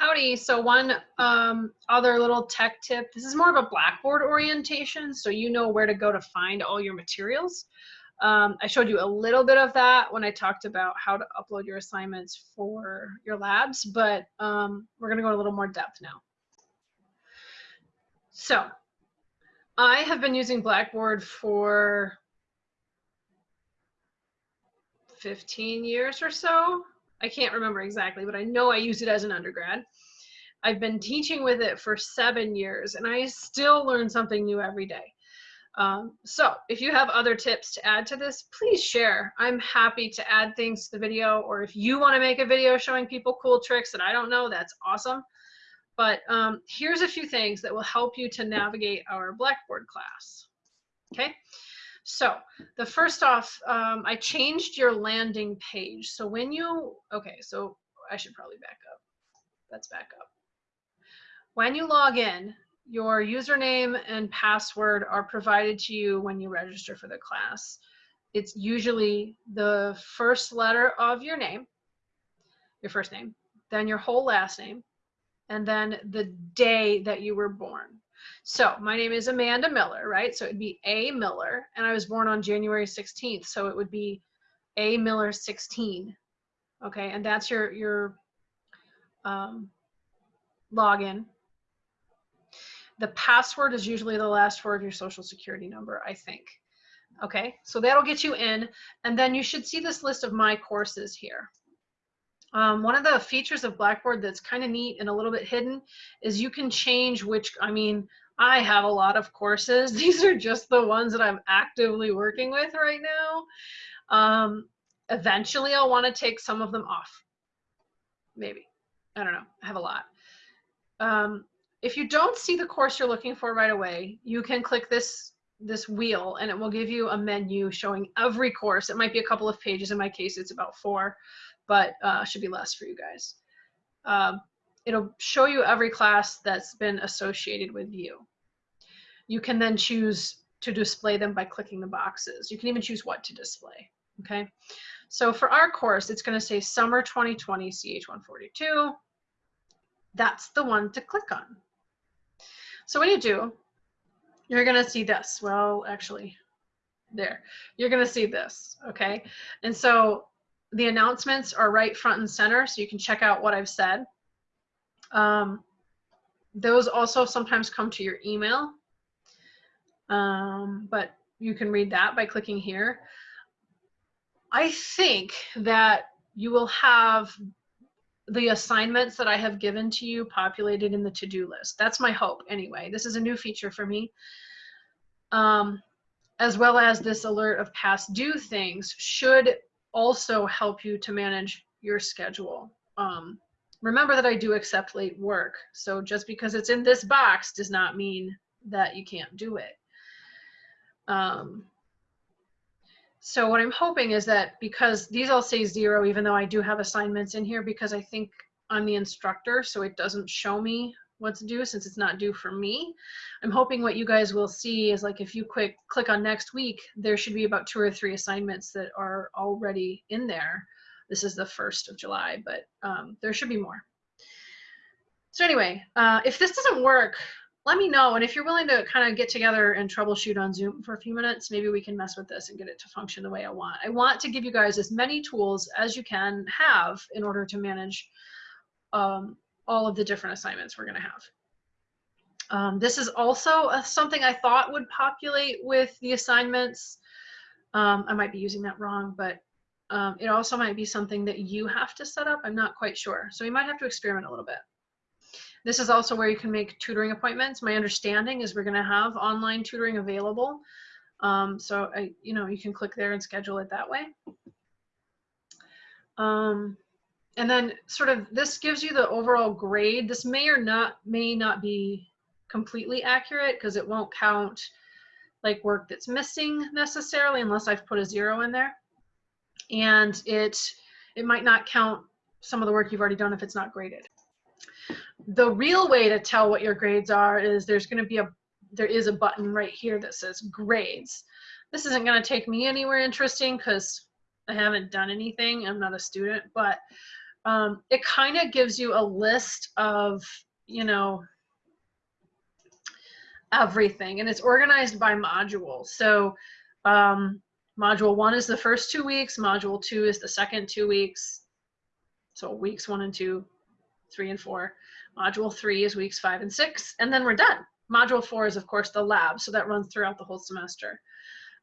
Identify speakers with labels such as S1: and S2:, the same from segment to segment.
S1: Howdy. So one um, other little tech tip. This is more of a Blackboard orientation, so you know where to go to find all your materials. Um, I showed you a little bit of that when I talked about how to upload your assignments for your labs, but um, we're going to go a little more depth now. So I have been using Blackboard for 15 years or so. I can't remember exactly, but I know I used it as an undergrad. I've been teaching with it for seven years and I still learn something new every day. Um, so if you have other tips to add to this, please share. I'm happy to add things to the video, or if you want to make a video showing people cool tricks that I don't know, that's awesome. But um, here's a few things that will help you to navigate our Blackboard class. Okay, so the first off, um, I changed your landing page. So when you, okay, so I should probably back up. Let's back up. When you log in, your username and password are provided to you when you register for the class. It's usually the first letter of your name, your first name, then your whole last name, and then the day that you were born. So my name is Amanda Miller, right? So it'd be A Miller, and I was born on January 16th, so it would be A Miller 16. Okay, and that's your your um, login. The password is usually the last word of your social security number, I think. Okay, so that'll get you in, and then you should see this list of my courses here. Um, one of the features of Blackboard that's kind of neat and a little bit hidden is you can change which, I mean, I have a lot of courses. These are just the ones that I'm actively working with right now. Um, eventually I'll want to take some of them off. Maybe. I don't know. I have a lot. Um, if you don't see the course you're looking for right away, you can click this this wheel and it will give you a menu showing every course. It might be a couple of pages. In my case, it's about four but uh, should be less for you guys. Um, it'll show you every class that's been associated with you. You can then choose to display them by clicking the boxes. You can even choose what to display, okay? So for our course, it's gonna say Summer 2020 CH142. That's the one to click on. So when you do, you're gonna see this. Well, actually, there. You're gonna see this, okay? And so the announcements are right front and center, so you can check out what I've said. Um, those also sometimes come to your email, um, but you can read that by clicking here. I think that you will have the assignments that I have given to you populated in the to-do list. That's my hope anyway. This is a new feature for me. Um, as well as this alert of past due things should also help you to manage your schedule. Um, remember that I do accept late work. So just because it's in this box does not mean that you can't do it. Um, so what I'm hoping is that because these all say zero, even though I do have assignments in here because I think I'm the instructor, so it doesn't show me what's due since it's not due for me. I'm hoping what you guys will see is like if you quick click on next week, there should be about two or three assignments that are already in there. This is the 1st of July, but um, there should be more. So anyway, uh, if this doesn't work, let me know. And if you're willing to kind of get together and troubleshoot on Zoom for a few minutes, maybe we can mess with this and get it to function the way I want. I want to give you guys as many tools as you can have in order to manage um, all of the different assignments we're going to have. Um, this is also a, something I thought would populate with the assignments. Um, I might be using that wrong, but um, it also might be something that you have to set up. I'm not quite sure. So you might have to experiment a little bit. This is also where you can make tutoring appointments. My understanding is we're going to have online tutoring available. Um, so I, you know, you can click there and schedule it that way. And then sort of this gives you the overall grade. This may or not may not be completely accurate because it won't count like work that's missing necessarily unless I've put a zero in there. And it it might not count some of the work you've already done if it's not graded. The real way to tell what your grades are is there's going to be a there is a button right here that says grades. This isn't going to take me anywhere interesting because I haven't done anything. I'm not a student, but um, it kind of gives you a list of, you know, everything and it's organized by module. So um, module one is the first two weeks, module two is the second two weeks. So weeks one and two, three and four. Module three is weeks five and six, and then we're done. Module four is of course the lab, so that runs throughout the whole semester.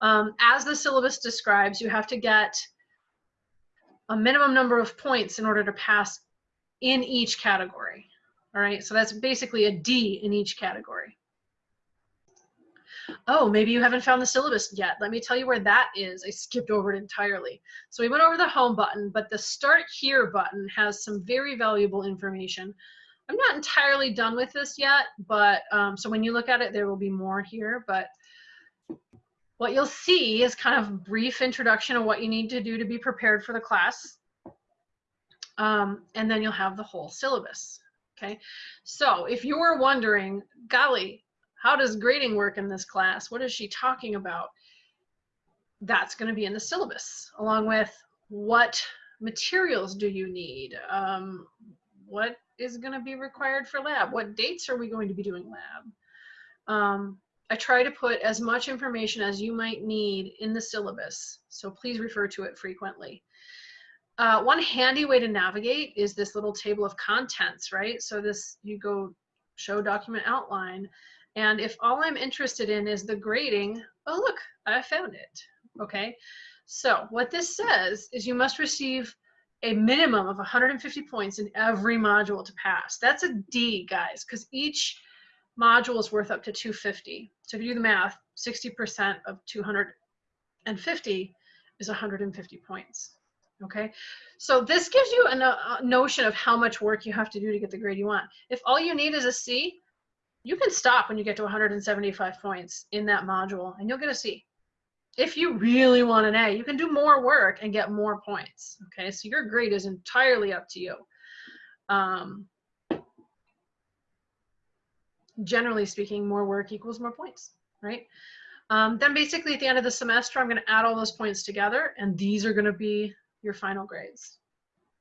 S1: Um, as the syllabus describes, you have to get a minimum number of points in order to pass in each category. All right, so that's basically a D in each category. Oh, maybe you haven't found the syllabus yet. Let me tell you where that is. I skipped over it entirely. So we went over the home button, but the start here button has some very valuable information. I'm not entirely done with this yet, but um, so when you look at it, there will be more here, but what you'll see is kind of a brief introduction of what you need to do to be prepared for the class. Um, and then you'll have the whole syllabus. Okay, so if you were wondering, golly, how does grading work in this class? What is she talking about? That's going to be in the syllabus, along with what materials do you need? Um, what is going to be required for lab? What dates are we going to be doing lab? Um, I try to put as much information as you might need in the syllabus, so please refer to it frequently. Uh, one handy way to navigate is this little table of contents, right? So this, you go show document outline, and if all I'm interested in is the grading, oh look, I found it, okay? So what this says is you must receive a minimum of 150 points in every module to pass. That's a D, guys, because each module is worth up to 250. So if you do the math, 60% of 250 is 150 points. Okay, so this gives you a, no a, notion of how much work you have to do to get the grade you want. If all you need is a C, you can stop when you get to 175 points in that module and you'll get a C. If you really want an A, you can do more work and get more points. Okay, so your grade is entirely up to you. Um, generally speaking, more work equals more points, right? Um, then basically at the end of the semester, I'm going to add all those points together, and these are going to be your final grades.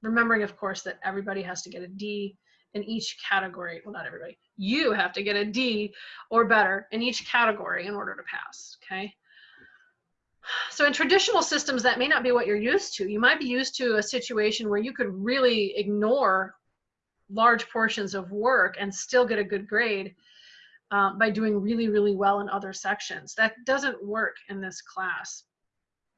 S1: Remembering, of course, that everybody has to get a D in each category. Well, not everybody. You have to get a D or better in each category in order to pass, okay? So in traditional systems, that may not be what you're used to. You might be used to a situation where you could really ignore large portions of work and still get a good grade um, by doing really, really well in other sections. That doesn't work in this class,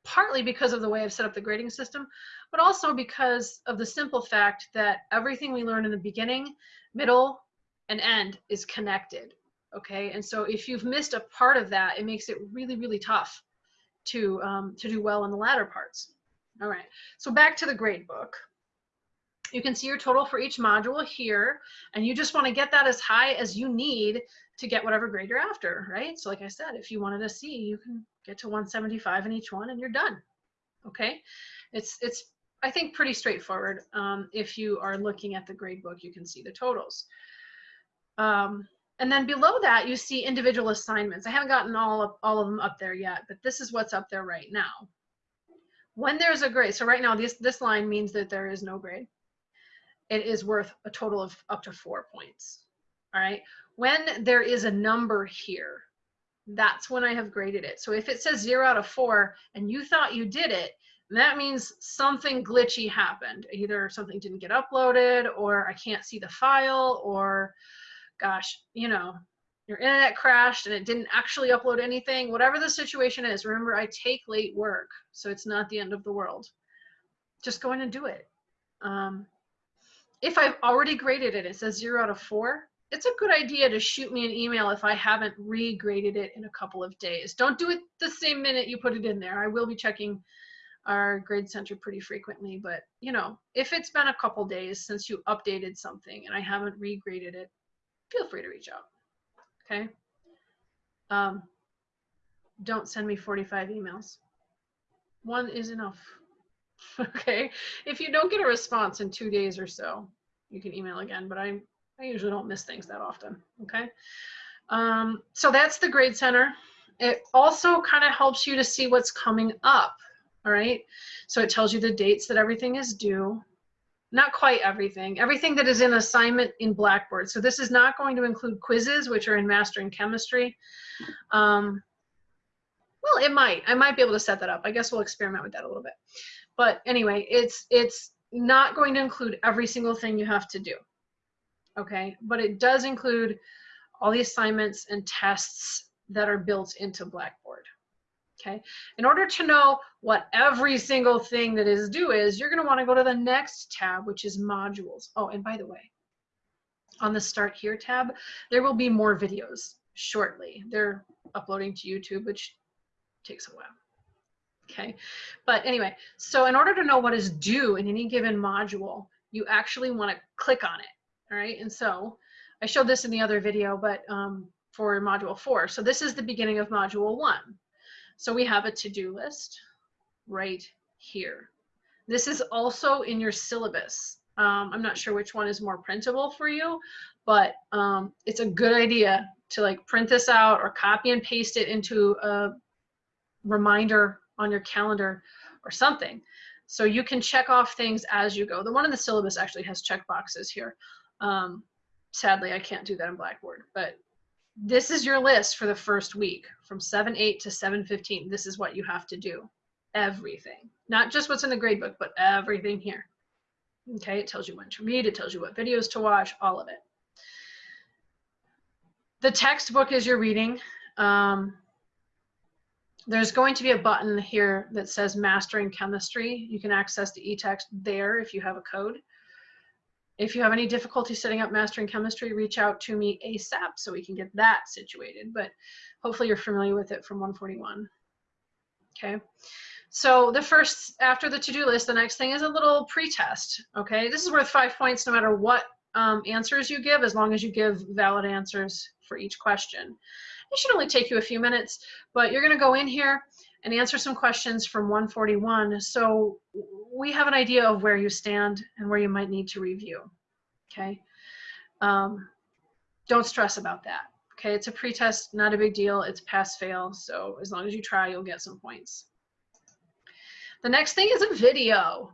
S1: partly because of the way I've set up the grading system, but also because of the simple fact that everything we learn in the beginning, middle, and end is connected. Okay, and so if you've missed a part of that, it makes it really, really tough to um, to do well in the latter parts. All right, so back to the grade book. You can see your total for each module here, and you just want to get that as high as you need to get whatever grade you're after, right? So like I said, if you wanted a C, you can get to 175 in each one and you're done, okay? It's, it's I think, pretty straightforward. Um, if you are looking at the grade book, you can see the totals. Um, and then below that, you see individual assignments. I haven't gotten all of, all of them up there yet, but this is what's up there right now. When there's a grade, so right now this, this line means that there is no grade it is worth a total of up to four points. All right. When there is a number here, that's when I have graded it. So if it says zero out of four and you thought you did it, that means something glitchy happened. Either something didn't get uploaded or I can't see the file or gosh, you know, your internet crashed and it didn't actually upload anything. Whatever the situation is, remember I take late work, so it's not the end of the world. Just go in and do it. Um, if I've already graded it, it says zero out of four, it's a good idea to shoot me an email if I haven't regraded it in a couple of days. Don't do it the same minute you put it in there. I will be checking our grade center pretty frequently, but you know, if it's been a couple days since you updated something and I haven't regraded it, feel free to reach out. Okay. Um, don't send me 45 emails. One is enough. okay if you don't get a response in two days or so you can email again but i i usually don't miss things that often okay um, so that's the grade center it also kind of helps you to see what's coming up all right so it tells you the dates that everything is due not quite everything, everything that is in assignment in Blackboard. So this is not going to include quizzes, which are in Mastering Chemistry. Um, well, it might. I might be able to set that up. I guess we'll experiment with that a little bit. But anyway, it's it's not going to include every single thing you have to do. Okay, but it does include all the assignments and tests that are built into Blackboard. Okay, in order to know what every single thing that is due is, you're going to want to go to the next tab, which is modules. Oh, and by the way, on the Start Here tab, there will be more videos shortly. They're uploading to YouTube, which takes a while. Okay, but anyway, so in order to know what is due in any given module, you actually want to click on it. All right, and so I showed this in the other video, but um, for module four. So this is the beginning of module one. So we have a to-do list right here. This is also in your syllabus. Um, I'm not sure which one is more printable for you, but um, it's a good idea to like print this out or copy and paste it into a reminder on your calendar or something. So you can check off things as you go. The one in the syllabus actually has check boxes here. Um, sadly, I can't do that in Blackboard, but this is your list for the first week from 7-8 to 7-15. This is what you have to do. Everything. Not just what's in the gradebook, but everything here. Okay, it tells you when to read, it tells you what videos to watch, all of it. The textbook is your reading. Um, there's going to be a button here that says Mastering Chemistry. You can access the e-text there if you have a code. If you have any difficulty setting up Mastering Chemistry, reach out to me ASAP so we can get that situated. But hopefully you're familiar with it from 141. Okay. So the first, after the to-do list, the next thing is a little pre-test. Okay. This is worth five points no matter what um, answers you give, as long as you give valid answers for each question. It should only take you a few minutes, but you're going to go in here and answer some questions from 141 so we have an idea of where you stand and where you might need to review. Okay. Um, don't stress about that. Okay, it's a pretest, not a big deal. It's pass fail. So as long as you try, you'll get some points. The next thing is a video.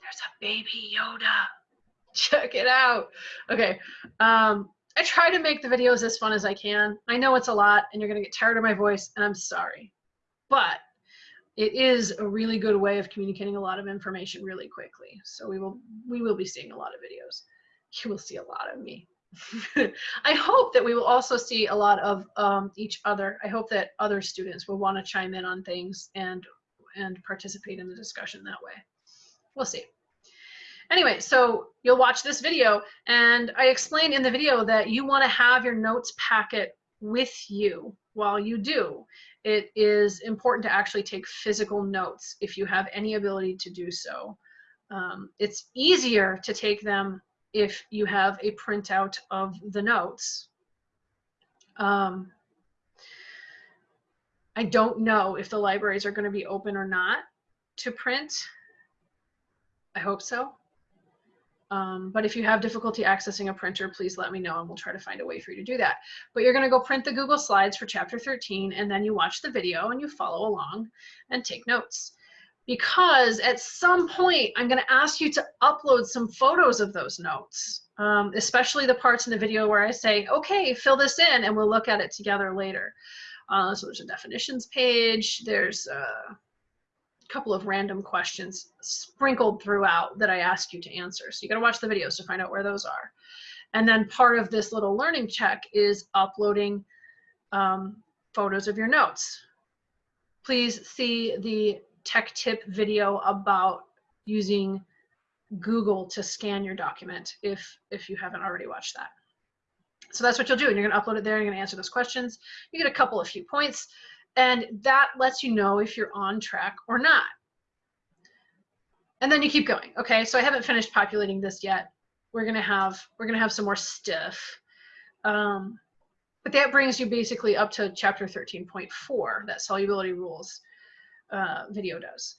S1: There's a baby Yoda. Check it out. Okay. Um, I try to make the videos as fun as I can. I know it's a lot and you're going to get tired of my voice and I'm sorry. But it is a really good way of communicating a lot of information really quickly. So we will we will be seeing a lot of videos. You will see a lot of me. I hope that we will also see a lot of um, each other. I hope that other students will want to chime in on things and and participate in the discussion that way. We'll see. Anyway, so you'll watch this video and I explain in the video that you want to have your notes packet with you while you do. It is important to actually take physical notes if you have any ability to do so. Um, it's easier to take them if you have a printout of the notes. Um, I don't know if the libraries are going to be open or not to print. I hope so. Um, but if you have difficulty accessing a printer, please let me know and we'll try to find a way for you to do that. But you're going to go print the Google Slides for chapter 13 and then you watch the video and you follow along and take notes. Because at some point, I'm going to ask you to upload some photos of those notes, um, especially the parts in the video where I say, okay, fill this in and we'll look at it together later. Uh, so there's a definitions page, there's uh, couple of random questions sprinkled throughout that I ask you to answer. So you got to watch the videos to find out where those are. And then part of this little learning check is uploading um, photos of your notes. Please see the tech tip video about using Google to scan your document if, if you haven't already watched that. So that's what you'll do. And you're going to upload it there. You're going to answer those questions. You get a couple of few points. And that lets you know if you're on track or not. And then you keep going. Okay, so I haven't finished populating this yet. We're gonna have we're gonna have some more stuff. Um, but that brings you basically up to chapter 13.4 that solubility rules uh, video does.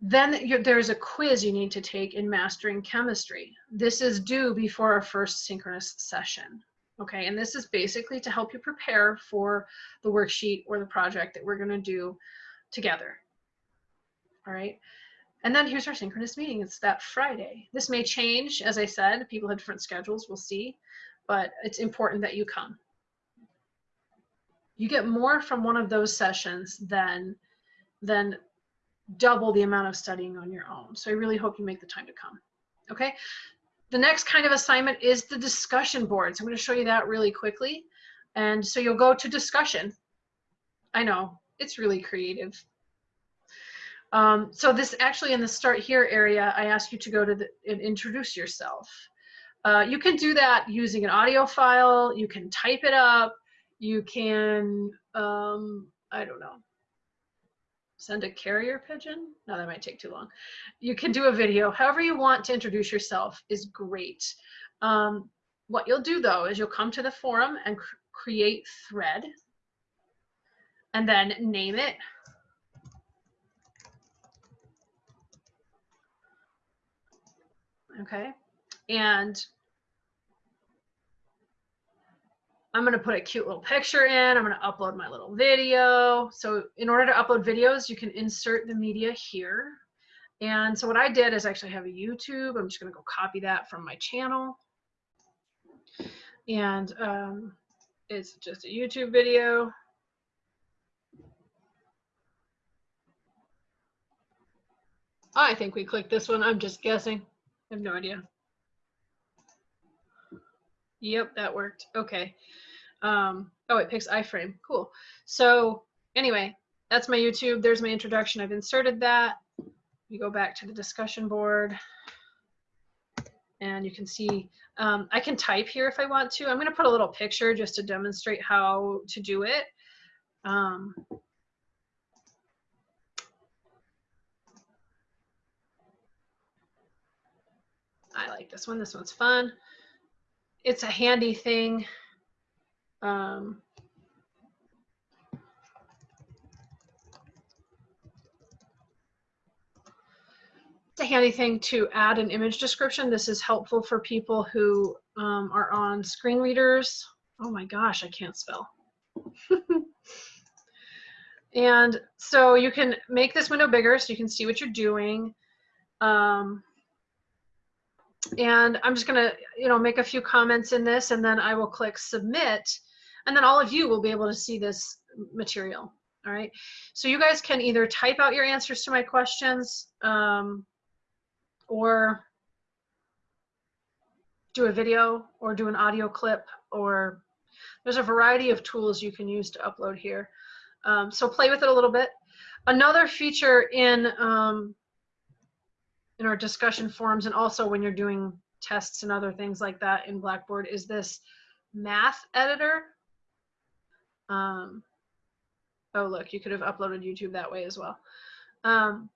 S1: Then there's a quiz you need to take in mastering chemistry. This is due before our first synchronous session. Okay, and this is basically to help you prepare for the worksheet or the project that we're gonna do together. All right, And then here's our synchronous meeting. It's that Friday. This may change, as I said, people have different schedules, we'll see, but it's important that you come. You get more from one of those sessions than, than double the amount of studying on your own. So I really hope you make the time to come. Okay. The next kind of assignment is the discussion boards. I'm going to show you that really quickly. And so you'll go to discussion. I know it's really creative. Um, so this actually in the start here area, I ask you to go to the, and introduce yourself. Uh, you can do that using an audio file. You can type it up. You can, um, I don't know, send a carrier pigeon. No, that might take too long. You can do a video. However you want to introduce yourself is great. Um, what you'll do though is you'll come to the forum and cr create thread and then name it. Okay, and I'm going to put a cute little picture in. I'm going to upload my little video. So in order to upload videos, you can insert the media here. And so what I did is actually have a YouTube. I'm just going to go copy that from my channel. And um, it's just a YouTube video. I think we clicked this one. I'm just guessing. I have no idea. Yep, that worked. Okay. Um, oh, it picks iframe. Cool. So anyway, that's my YouTube. There's my introduction. I've inserted that. You go back to the discussion board and you can see um, I can type here if I want to. I'm going to put a little picture just to demonstrate how to do it. Um, I like this one. This one's fun. It's a handy thing. Um, it's a handy thing to add an image description. This is helpful for people who um, are on screen readers. Oh my gosh, I can't spell. and so you can make this window bigger so you can see what you're doing. Um, and I'm just gonna, you know, make a few comments in this and then I will click submit and then all of you will be able to see this material. All right. So you guys can either type out your answers to my questions um, or do a video or do an audio clip or there's a variety of tools you can use to upload here. Um, so play with it a little bit. Another feature in um, in our discussion forums and also when you're doing tests and other things like that in Blackboard is this math editor. Um, oh, look, you could have uploaded YouTube that way as well. Um,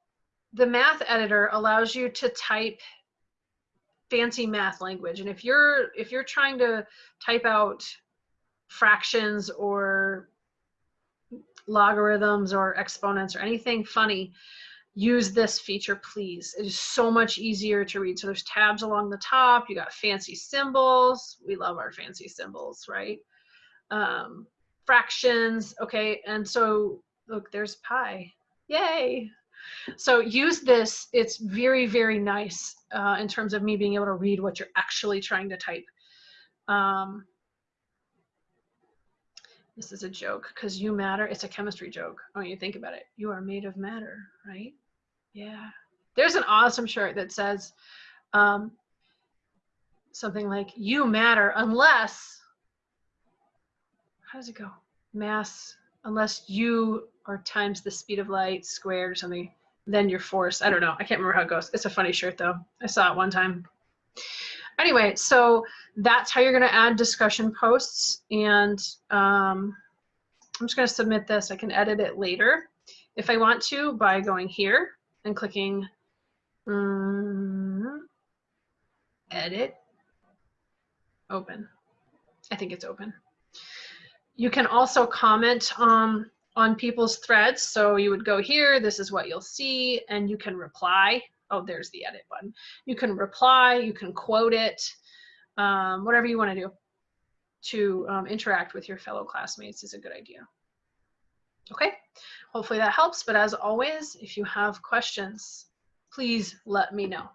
S1: the math editor allows you to type fancy math language. And if you're, if you're trying to type out fractions or logarithms or exponents or anything funny, use this feature, please. It is so much easier to read. So there's tabs along the top. You got fancy symbols. We love our fancy symbols, right? Um, fractions, okay? And so look, there's pi. Yay! So use this. It's very, very nice uh, in terms of me being able to read what you're actually trying to type. Um, this is a joke because you matter. It's a chemistry joke. When you think about it, you are made of matter, right? Yeah. There's an awesome shirt that says um, something like, you matter unless how does it go? Mass, unless you are times the speed of light squared or something, then your force. I don't know. I can't remember how it goes. It's a funny shirt though. I saw it one time. Anyway, so that's how you're going to add discussion posts. And um, I'm just going to submit this. I can edit it later if I want to by going here and clicking um, edit, open. I think it's open. You can also comment um, on people's threads. So you would go here, this is what you'll see, and you can reply. Oh, there's the edit button. You can reply, you can quote it, um, whatever you want to do to um, interact with your fellow classmates is a good idea. Okay, hopefully that helps. But as always, if you have questions, please let me know.